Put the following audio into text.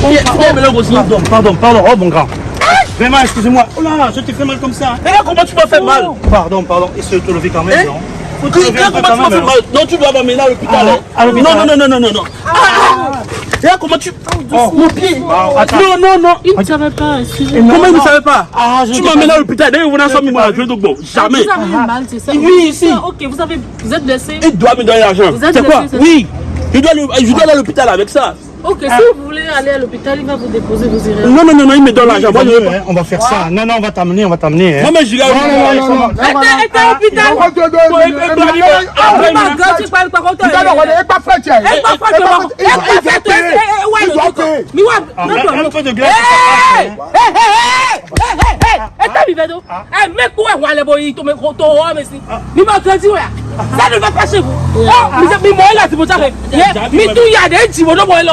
Pardon, pardon, pardon, oh mon grand. Vraiment, excusez-moi. Oh là, je t'ai fait mal comme ça. Mais là, comment tu m'as fait mal Pardon, pardon. Essaye de te lever quand même, Hein non Comment tu m'as fait mal Non, tu dois à l'hôpital. Ah, hein. à l'hôpital. Non, non, non, non, non, non, non. Ah Et là, comment tu... Oh. Mon pied Ah. Non, non, non Il ne savait pas, excusez-moi. Comment il ne savait pas Ah, je Tu pas à l'hôpital. D'ailleurs, vous n'avez pas mis moi à jouer donc bon. Jamais. Vous avez mal, c'est ça Oui, ici. Ok, vous, avez, vous êtes blessé. Il doit me donner l'argent. Vous êtes C'est quoi Oui. Je dois aller à l'hôpital avec ça. Ok, si vous voulez aller à l'hôpital, il va vous déposer, vous irez. Non, non, non, non, il me donne l'argent. Hein, On va faire ça. Non, non, on va t'amener, on va t'amener. hein. Non, mais je vais Non, non, non, non. Ah. Ìjọba wọlé ẹ pa fẹ́ tiẹ̀. Eh, pas pas de mort. Eh, eh, faites, eh, eh, eh, ouais, Ils le doivent truc. payer. Mais ouais, Ah, non, non, un non. peu de glace, Eh, eh, eh, eh, eh, eh, eh, eh, Eh, ton ton mais si. Mais ma grandi, ouais. Ça ne va pas chez vous. Oh, mais c'est- mais moi, là, c'est pour ça que. Mais tout, il y a des moi, moi, là.